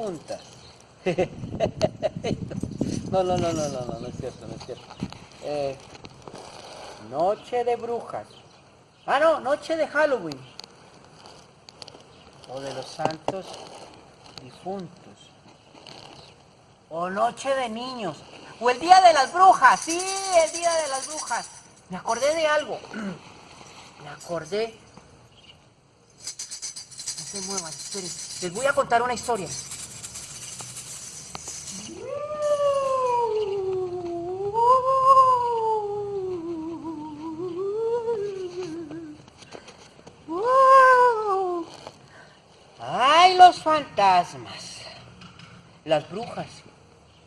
No, no, no, no, no, no, no es cierto, no es cierto. Eh, noche de brujas. Ah, no, noche de Halloween. O de los santos difuntos. O noche de niños. O el día de las brujas. Sí, el día de las brujas. Me acordé de algo. Me acordé. No se muevan, esperen. Les voy a contar una historia. ¡Ay, los fantasmas! Las brujas.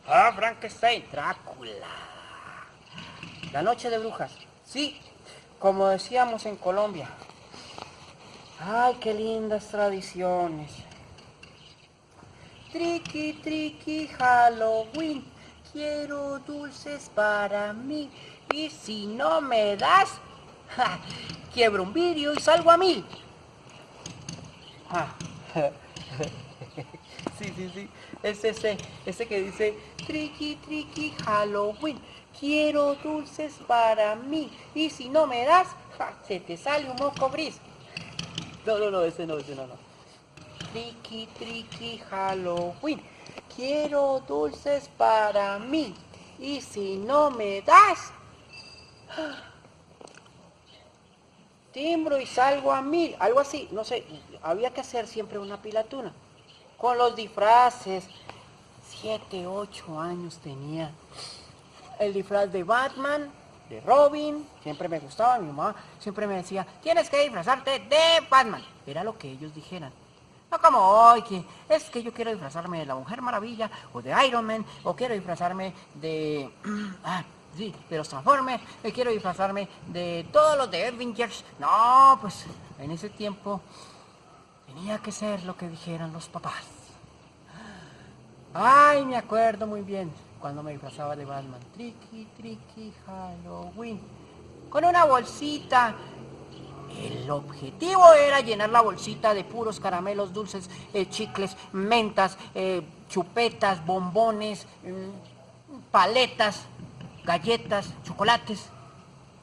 Ah, Frankenstein, Drácula. La noche de brujas. Sí, como decíamos en Colombia. Ay, qué lindas tradiciones. Triqui, triqui, Halloween. Quiero dulces para mí. Y si no me das, ja, quiebro un vidrio y salgo a mí. Ah. Sí, sí, sí. Es ese, que dice, triqui, triqui, Halloween. Quiero dulces para mí. Y si no me das, ja, se te sale un moco gris. No, no, no, ese no, ese no, no. Triqui, triqui, Halloween. Quiero dulces para mí. Y si no me das, timbro y salgo a mil. Algo así, no sé. Había que hacer siempre una pilatuna. Con los disfraces. Siete, ocho años tenía. El disfraz de Batman, de Robin, siempre me gustaba, mi mamá siempre me decía, tienes que disfrazarte de Batman. Era lo que ellos dijeran. No como hoy, que es que yo quiero disfrazarme de la Mujer Maravilla, o de Iron Man, o quiero disfrazarme de... ah, sí, de los Transformers, o quiero disfrazarme de todos los de Avengers. No, pues en ese tiempo tenía que ser lo que dijeran los papás. Ay, me acuerdo muy bien cuando me disfrazaba de Batman. Tricky, tricky, Halloween. Con una bolsita. El objetivo era llenar la bolsita de puros caramelos dulces, eh, chicles, mentas, eh, chupetas, bombones, mm, paletas, galletas, chocolates,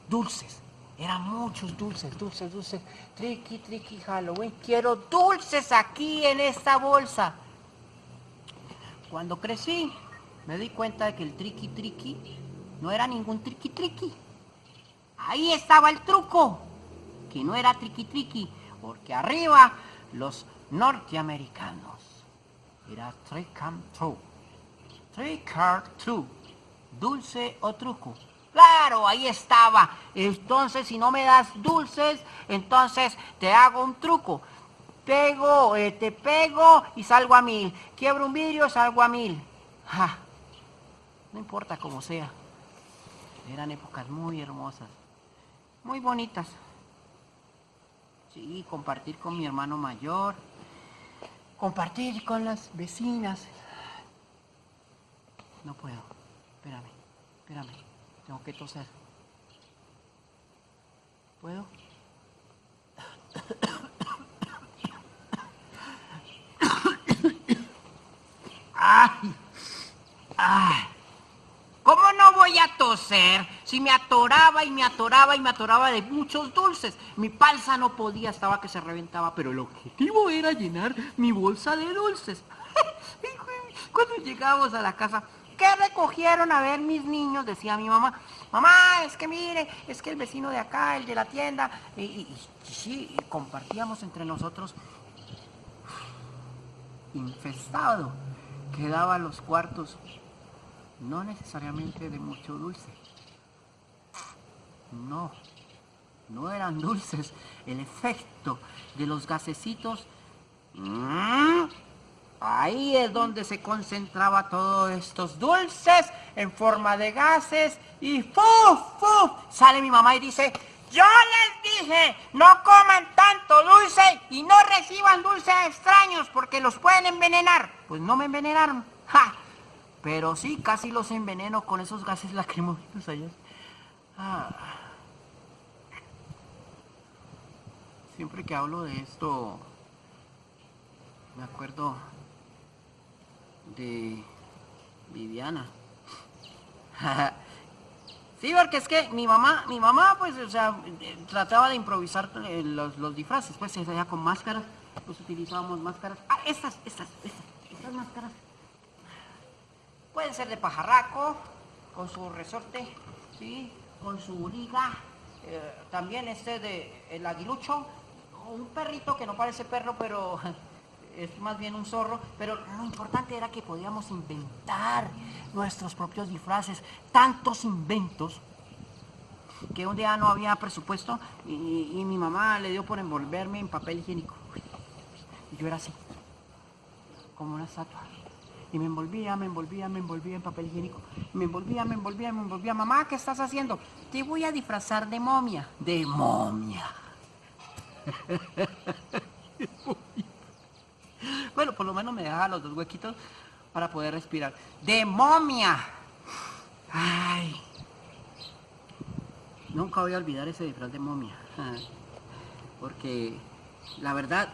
dulces. Eran muchos dulces, dulces, dulces. Tricky, tricky, Halloween. Quiero dulces aquí en esta bolsa. Cuando crecí, me di cuenta de que el triqui triqui no era ningún triqui triqui. Ahí estaba el truco, que no era triqui triqui, porque arriba los norteamericanos era trick and true. Trick true. Dulce o truco. Claro, ahí estaba. Entonces, si no me das dulces, entonces te hago un truco pego, eh, te pego y salgo a mil. Quiebro un vidrio, salgo a mil. No importa cómo sea. Eran épocas muy hermosas, muy bonitas. Sí, compartir con mi hermano mayor, compartir con las vecinas. No puedo, espérame, espérame, tengo que toser. ¿Puedo? ¡Ay! ¡Ay! ¿Cómo no voy a toser si me atoraba y me atoraba y me atoraba de muchos dulces? Mi panza no podía, estaba que se reventaba, pero el objetivo era llenar mi bolsa de dulces. Cuando llegamos a la casa, ¿qué recogieron a ver mis niños? Decía mi mamá. Mamá, es que mire, es que el vecino de acá, el de la tienda, y, y, y compartíamos entre nosotros infestado quedaba los cuartos, no necesariamente de mucho dulce. No, no eran dulces. El efecto de los gasecitos, mm, ahí es donde se concentraba todos estos dulces en forma de gases y ¡fuf! ¡fuf! Sale mi mamá y dice, yo les dije, no coman tanto dulce y no reciban dulces extraños porque los pueden envenenar. Pues no me envenenaron. ¡Ja! Pero sí, casi los enveneno con esos gases lacrimógenos allá. Ah. Siempre que hablo de esto, me acuerdo de Viviana. sí, porque es que mi mamá, mi mamá, pues, o sea, trataba de improvisar eh, los, los disfraces, pues, se hacía con máscaras, pues utilizábamos máscaras. Ah, estas, estas, estas, estas máscaras. Pueden ser de pajarraco, con su resorte, sí, con su liga, eh, también este de el aguilucho, un perrito que no parece perro, pero es más bien un zorro, pero lo importante era que podíamos inventar nuestros propios disfraces, tantos inventos que un día no había presupuesto y, y mi mamá le dio por envolverme en papel higiénico. Y yo era así, como una estatua. Y me envolvía, me envolvía, me envolvía en papel higiénico. Me envolvía, me envolvía, me envolvía. Mamá, ¿qué estás haciendo? Te voy a disfrazar de momia. De momia. bueno, por lo menos me dejaba los dos huequitos para poder respirar. ¡De momia! Ay. Nunca voy a olvidar ese disfraz de momia. Porque la verdad,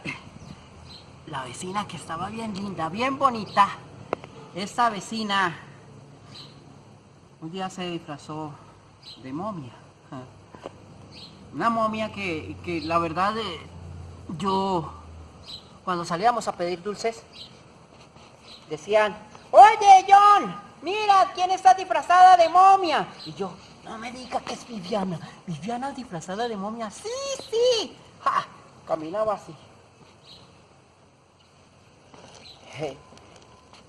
la vecina que estaba bien linda, bien bonita, esa vecina un día se disfrazó de momia. Una momia que, que la verdad eh, yo cuando salíamos a pedir dulces decían, oye John, mira quién está disfrazada de momia. Y yo, no me diga que es Viviana. Viviana disfrazada de momia. Sí, sí. Caminaba así.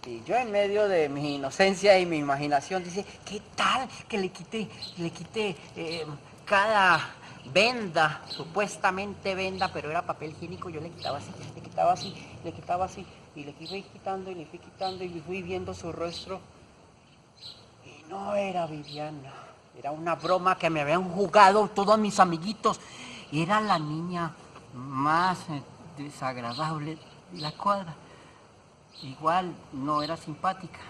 Y yo en medio de mi inocencia y mi imaginación dice, ¿qué tal que le quite, le quite eh, cada venda, supuestamente venda, pero era papel higiénico, yo le quitaba así, le quitaba así, le quitaba así, y le fui quitando y le fui quitando y fui viendo su rostro. Y no era Viviana, era una broma que me habían jugado todos mis amiguitos. Era la niña más eh, desagradable de la cuadra. Igual no era simpática,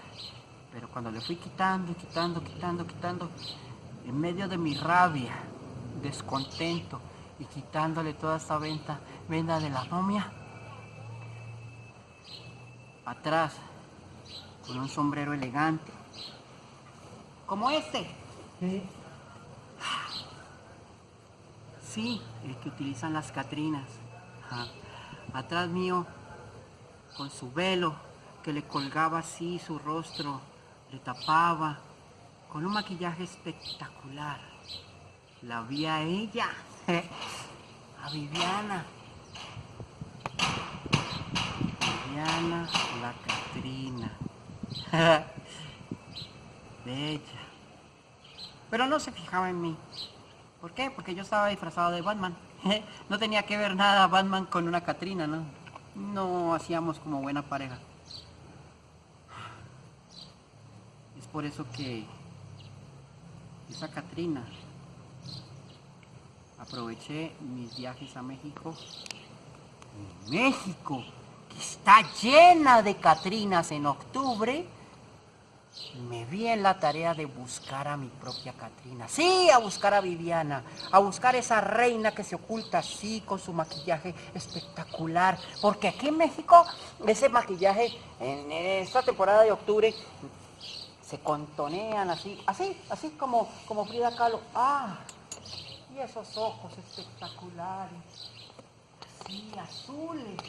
pero cuando le fui quitando, quitando, quitando, quitando, en medio de mi rabia, descontento y quitándole toda esta venta, venda de la momia, atrás, con un sombrero elegante, como este. Sí, el que utilizan las Catrinas. Atrás mío con su velo que le colgaba así su rostro, le tapaba, con un maquillaje espectacular. La vi a ella, a Viviana. Viviana la Catrina. Bella. Pero no se fijaba en mí. ¿Por qué? Porque yo estaba disfrazado de Batman. No tenía que ver nada Batman con una Catrina, ¿no? No hacíamos como buena pareja. Es por eso que esa Catrina aproveché mis viajes a México. México, que está llena de Catrinas en octubre, me vi en la tarea de buscar a mi propia Catrina. Sí, a buscar a Viviana, a buscar esa reina que se oculta así con su maquillaje espectacular. Porque aquí en México, ese maquillaje en esta temporada de octubre se contonean así, así, así como, como Frida Kahlo. Ah, y esos ojos espectaculares, así, azules.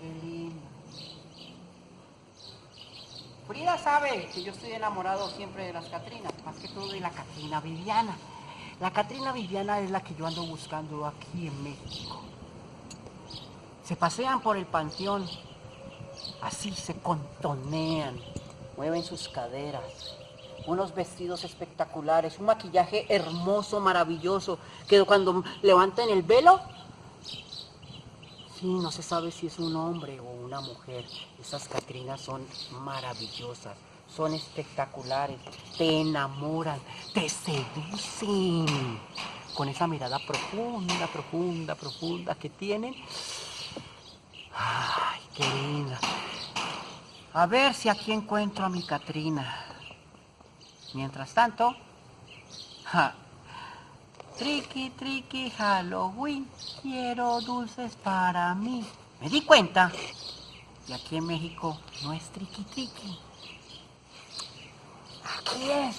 Qué lindo. Frida sabe que yo estoy enamorado siempre de las Catrinas, más que todo de la Catrina Viviana. La Catrina Viviana es la que yo ando buscando aquí en México. Se pasean por el panteón, así se contonean, mueven sus caderas, unos vestidos espectaculares, un maquillaje hermoso, maravilloso, que cuando levantan el velo Sí, no se sabe si es un hombre o una mujer. Esas Catrinas son maravillosas, son espectaculares, te enamoran, te seducen. Con esa mirada profunda, profunda, profunda que tienen. Ay, qué linda. A ver si aquí encuentro a mi Catrina. Mientras tanto, Triqui, triqui, Halloween, quiero dulces para mí. me di cuenta que aquí en México no es triqui triqui. Aquí es.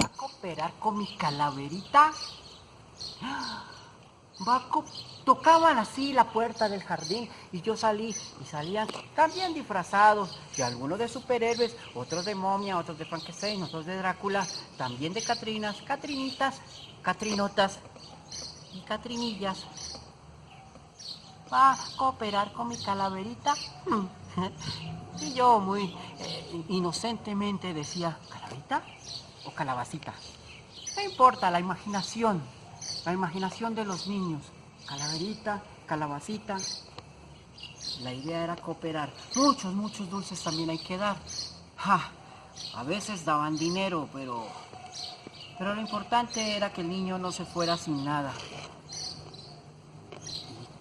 Va a cooperar con mi calaverita. Va a co- Tocaban así la puerta del jardín y yo salí y salían también disfrazados y algunos de superhéroes, otros de momia, otros de Frankenstein, otros de Drácula, también de Catrinas, Catrinitas, Catrinotas y Catrinillas. ¿Va a cooperar con mi calaverita? Y yo muy eh, inocentemente decía, ¿calaverita o calabacita? No importa, la imaginación, la imaginación de los niños. Calaverita, calabacita. La idea era cooperar. Muchos, muchos dulces también hay que dar. Ja, a veces daban dinero, pero... Pero lo importante era que el niño no se fuera sin nada.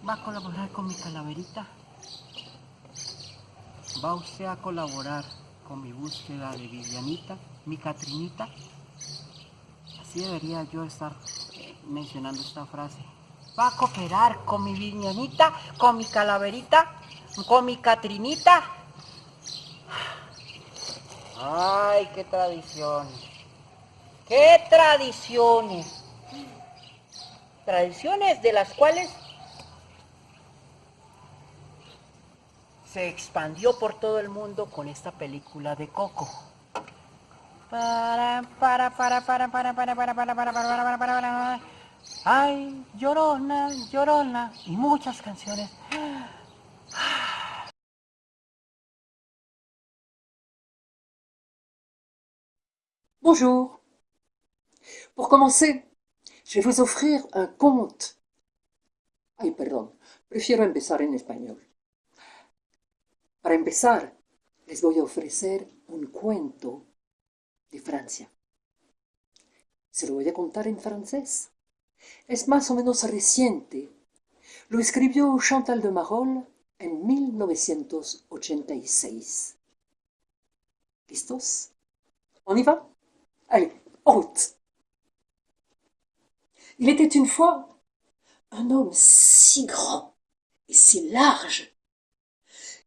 ¿Va a colaborar con mi calaverita? ¿Va usted a colaborar con mi búsqueda de Vivianita, mi Catrinita? Así debería yo estar eh, mencionando esta frase. ¿Va a cooperar con mi Vivianita, con mi calaverita, con mi Catrinita? Ay, qué tradiciones. ¡Qué tradiciones! Tradiciones de las cuales se expandió por todo el mundo con esta película de Coco. Para, para, para, para, para, para, para, para, para, para, para, para, para, para. Ay, llorona, llorona. Y muchas canciones. Bonjour. Pour commencer, je vais vous offrir un conte. Ay, perdón, prefiero empezar en español. Para empezar, les voy a ofrecer un cuento de Francia. Se lo voy a contar en francés. Es más o menos reciente. Lo escribió Chantal de Marolles en 1986. ¿Listos? On y va? Allez, en. Il était une fois un homme si grand et si large.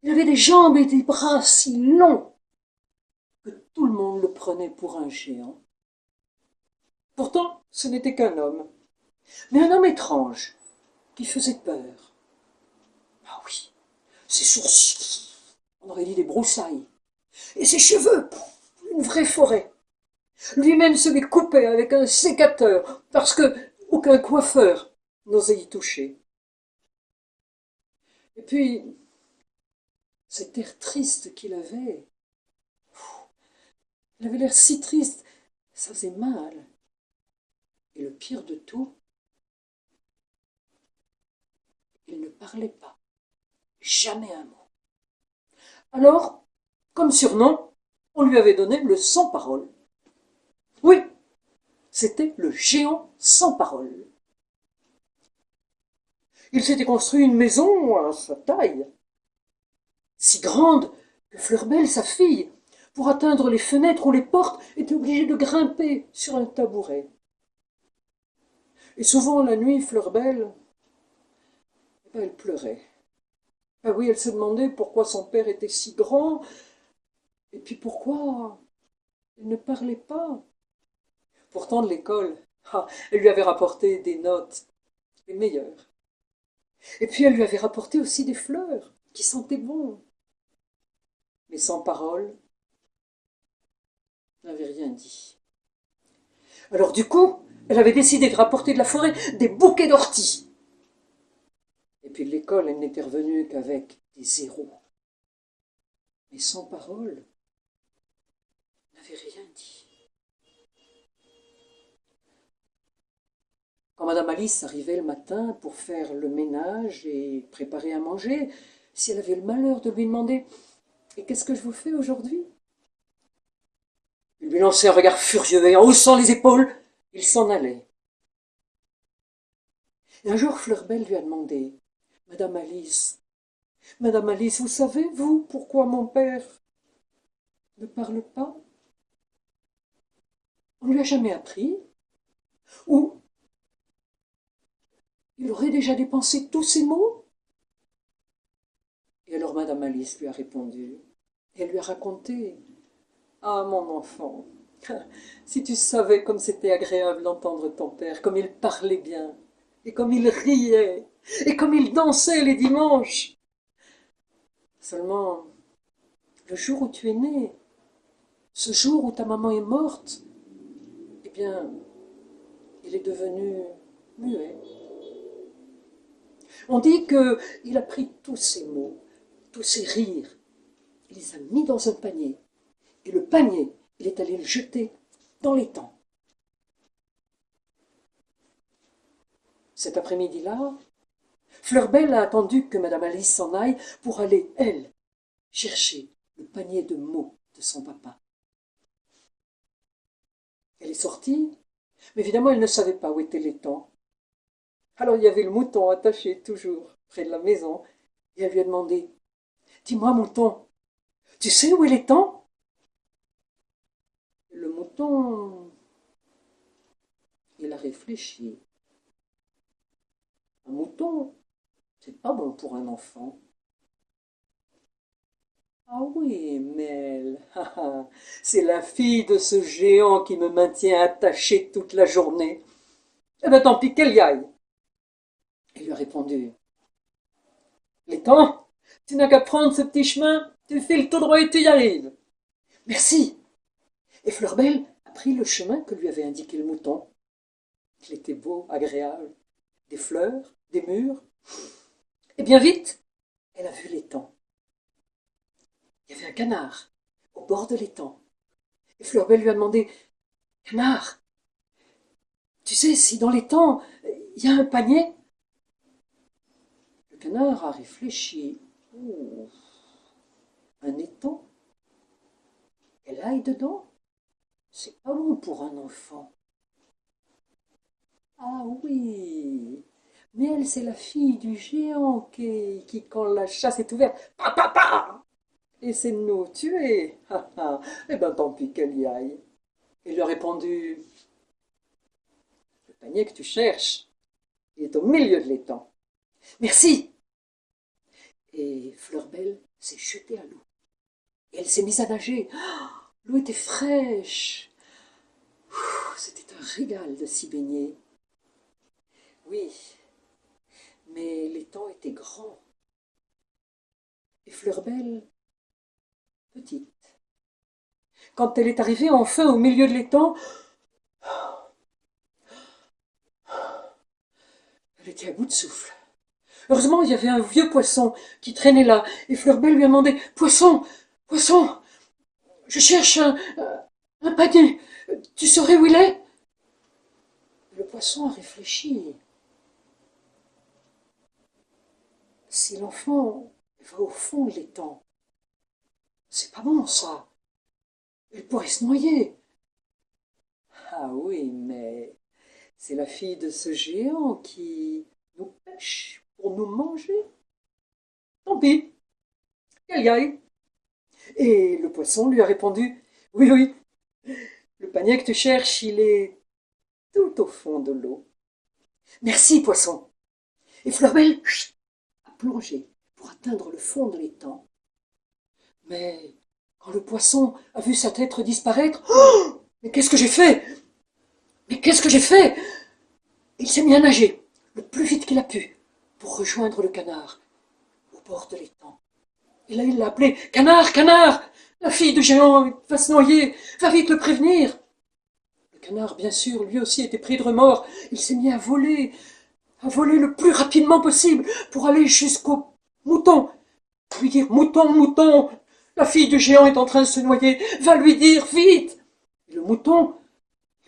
Il avait des jambes et des bras si longs que tout le monde le prenait pour un géant. Pourtant, ce n'était qu'un homme, mais un homme étrange qui faisait peur. Ah oui, ses sourcils, on aurait dit des broussailles, et ses cheveux, une vraie forêt. Lui-même se les coupait avec un sécateur parce que aucun coiffeur n'osait y toucher. Et puis, cet air triste qu'il avait, il avait l'air si triste, ça faisait mal. Et le pire de tout, il ne parlait pas, jamais un mot. Alors, comme surnom, on lui avait donné le sans parole. Oui, c'était le géant sans parole. Il s'était construit une maison à sa taille, si grande que Fleurbelle, sa fille, pour atteindre les fenêtres ou les portes, était obligée de grimper sur un tabouret. Et souvent la nuit, Fleurbelle, elle pleurait. Ah oui, elle se demandait pourquoi son père était si grand, et puis pourquoi il ne parlait pas. Pourtant, de l'école, ah, elle lui avait rapporté des notes, les meilleures. Et puis elle lui avait rapporté aussi des fleurs qui sentaient bon. Mais sans parole, n'avait rien dit. Alors du coup, elle avait décidé de rapporter de la forêt des bouquets d'orties. Et puis l'école, elle n'était revenue qu'avec des zéros. Mais sans parole, n'avait rien dit. Quand Madame Alice arrivait le matin pour faire le ménage et préparer à manger, si elle avait le malheur de lui demander Et qu'est-ce que je vous fais aujourd'hui? Il lui lançait un regard furieux et en haussant les épaules, il s'en allait. Un jour, Fleurbelle lui a demandé Madame Alice, Madame Alice, vous savez, vous, pourquoi mon père ne parle pas? On ne lui a jamais appris? Ou il aurait déjà dépensé tous ses mots? Et alors Madame Alice lui a répondu, elle lui a raconté. Ah, mon enfant, si tu savais comme c'était agréable d'entendre ton père, comme il parlait bien, et comme il riait, et comme il dansait les dimanches. Seulement, le jour où tu es né, ce jour où ta maman est morte, eh bien, il est devenu muet. On dit qu'il a pris tous ses mots, tous ses rires, il les a mis dans un panier, et le panier, il est allé le jeter dans temps. Cet après-midi-là, Fleurbelle a attendu que Madame Alice s'en aille pour aller, elle, chercher le panier de mots de son papa. Elle est sortie, mais évidemment elle ne savait pas où étaient les temps. Alors il y avait le mouton attaché toujours près de la maison, et elle lui a demandé Dis-moi, mouton, tu sais où est l'étang Le mouton, il a réfléchi. Un mouton, c'est pas bon pour un enfant. Ah oui, Mel, c'est la fille de ce géant qui me maintient attaché toute la journée. Eh bien, tant pis qu'elle y aille. Il lui a répondu. L'étang, tu n'as qu'à prendre ce petit chemin, tu files tout droit et tu y arrives. Merci. Et Fleurbelle a pris le chemin que lui avait indiqué le mouton. Il était beau, agréable, des fleurs, des murs. Et bien vite, elle a vu l'étang. Il y avait un canard au bord de l'étang. Et Fleurbelle lui a demandé Canard, tu sais si dans l'étang il y a un panier? Le canard a réfléchi. Un étang Elle aille dedans C'est pas bon pour un enfant. Ah oui, mais elle, c'est la fille du géant qui, quand la chasse est ouverte, pa, pa, pa Et c'est nous tuer. eh ben tant pis qu'elle y aille. Il a répondu, le panier que tu cherches, il est au milieu de l'étang. Merci. Et Fleurbelle s'est jetée à l'eau. Et elle s'est mise à nager. L'eau était fraîche. C'était un régal de s'y baigner. Oui, mais l'étang était grand. Et Fleurbelle, petite. Quand elle est arrivée enfin au milieu de l'étang, elle était à bout de souffle. Heureusement, il y avait un vieux poisson qui traînait là, et Fleurbelle lui a demandé Poisson, poisson, je cherche un, un panier. Tu saurais où il est? Le poisson a réfléchi. Si l'enfant va au fond de l'étang, c'est pas bon ça. Il pourrait se noyer. Ah oui, mais c'est la fille de ce géant qui nous pêche pour nous manger. Tant pis, qu'elle y. Et le poisson lui a répondu Oui, oui, le panier que tu cherches, il est tout au fond de l'eau. Merci, poisson. Et Fleurbelle, plonger pour atteindre le fond de l'étang. Mais quand le poisson a vu sa tête disparaître, oh mais qu'est-ce que j'ai fait Mais qu'est-ce que j'ai fait Il s'est mis à nager le plus vite qu'il a pu pour rejoindre le canard au bord de l'étang. Et là, il l'a appelé Canard, canard La fille de géant va se noyer Va vite le prévenir Le canard, bien sûr, lui aussi était pris de remords. Il s'est mis à voler voler le plus rapidement possible pour aller jusqu'au mouton. Lui dire Mouton, mouton, la fille du géant est en train de se noyer, va lui dire vite. Et le mouton,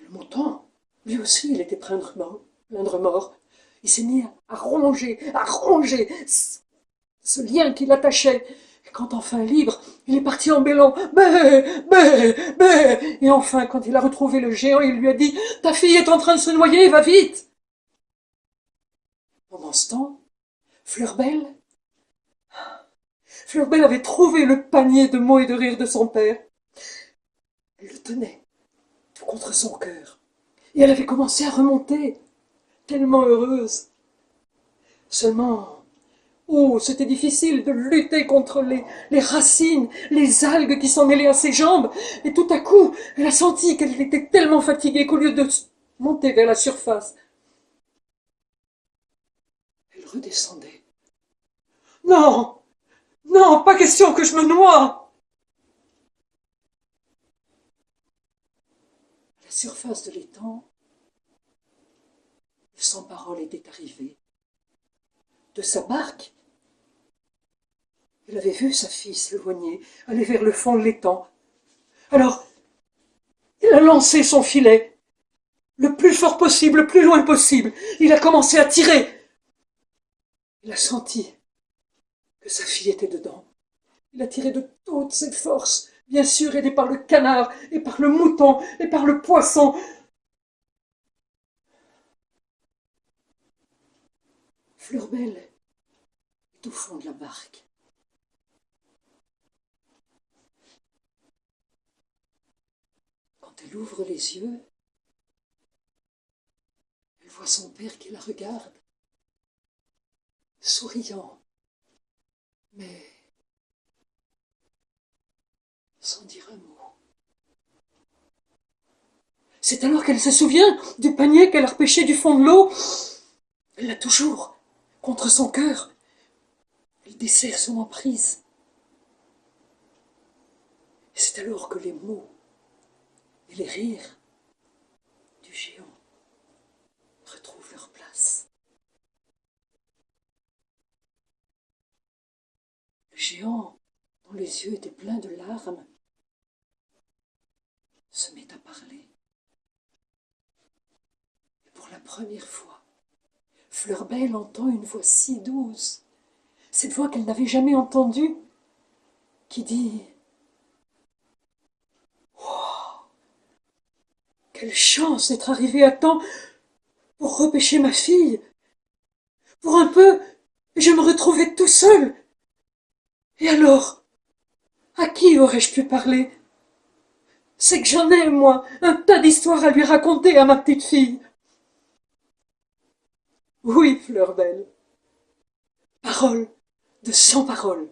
le mouton, lui aussi, il était plein de remords. Plein de remords. Il s'est mis à ronger, à ronger ce lien qui l'attachait. Et quand enfin libre, il est parti en bêlant. Bé, bé, bé. Et enfin, quand il a retrouvé le géant, il lui a dit Ta fille est en train de se noyer, va vite. Pendant ce temps, Fleurbelle, avait trouvé le panier de mots et de rires de son père. Elle le tenait contre son cœur, et elle avait commencé à remonter, tellement heureuse. Seulement, oh, c'était difficile de lutter contre les, les racines, les algues qui s'en mêlaient à ses jambes, et tout à coup, elle a senti qu'elle était tellement fatiguée qu'au lieu de monter vers la surface, redescendait. Non, non, pas question que je me noie. À la surface de l'étang, le sans-parole était arrivé. De sa barque, elle avait vu sa fille s'éloigner, aller vers le fond de l'étang. Alors, il a lancé son filet, le plus fort possible, le plus loin possible. Il a commencé à tirer. Il a senti que sa fille était dedans. Il a tiré de toutes ses forces, bien sûr aidé par le canard, et par le mouton, et par le poisson. Fleurbelle est au fond de la barque. Quand elle ouvre les yeux, elle voit son père qui la regarde, souriant, mais sans dire un mot. C'est alors qu'elle se souvient du panier qu'elle a repêché du fond de l'eau. Elle l'a toujours contre son cœur. Elle desserre son emprise. C'est alors que les mots et les rires du géant retrouvent leur place. Le géant, dont les yeux étaient pleins de larmes, se met à parler. Et pour la première fois, Fleurbelle entend une voix si douce, cette voix qu'elle n'avait jamais entendue, qui dit Quelle chance d'être arrivée à temps pour repêcher ma fille Pour un peu, je me retrouvais tout seul. Et alors À qui aurais-je pu parler? C'est que j'en ai, moi, un tas d'histoires à lui raconter à ma petite fille. Oui, Fleurbelle. Parole de cent paroles.